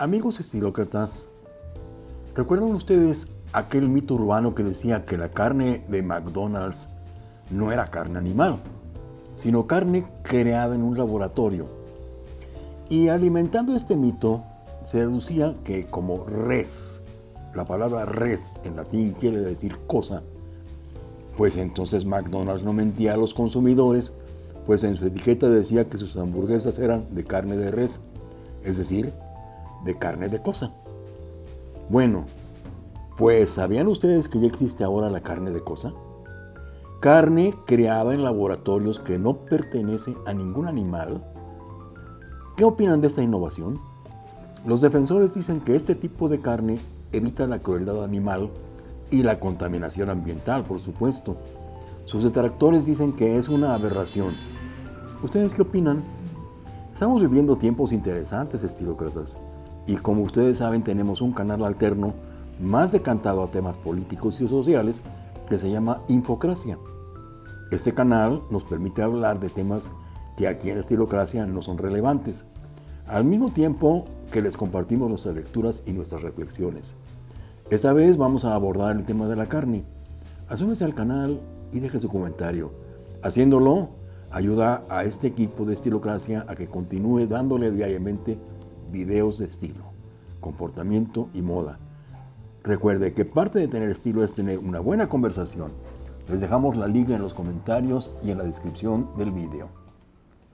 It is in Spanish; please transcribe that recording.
Amigos estilócratas, ¿recuerdan ustedes aquel mito urbano que decía que la carne de McDonald's no era carne animal, sino carne creada en un laboratorio? Y alimentando este mito, se deducía que como res, la palabra res en latín quiere decir cosa, pues entonces McDonald's no mentía a los consumidores, pues en su etiqueta decía que sus hamburguesas eran de carne de res, es decir, de carne de cosa. Bueno, pues ¿sabían ustedes que ya existe ahora la carne de cosa? Carne creada en laboratorios que no pertenece a ningún animal. ¿Qué opinan de esta innovación? Los defensores dicen que este tipo de carne evita la crueldad animal y la contaminación ambiental, por supuesto. Sus detractores dicen que es una aberración. ¿Ustedes qué opinan? Estamos viviendo tiempos interesantes, estilócratas. Y como ustedes saben, tenemos un canal alterno más decantado a temas políticos y sociales que se llama Infocracia. Este canal nos permite hablar de temas que aquí en Estilocracia no son relevantes, al mismo tiempo que les compartimos nuestras lecturas y nuestras reflexiones. Esta vez vamos a abordar el tema de la carne. Asúmese al canal y deje su comentario. Haciéndolo, ayuda a este equipo de Estilocracia a que continúe dándole diariamente videos de estilo, comportamiento y moda. Recuerde que parte de tener estilo es tener una buena conversación. Les dejamos la liga en los comentarios y en la descripción del video.